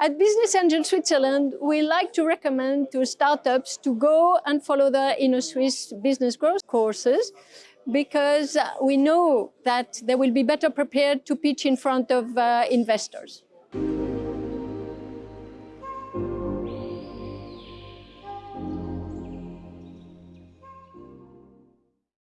At Business Angel Switzerland, we like to recommend to startups to go and follow the Innosuisse business growth courses because we know that they will be better prepared to pitch in front of uh, investors.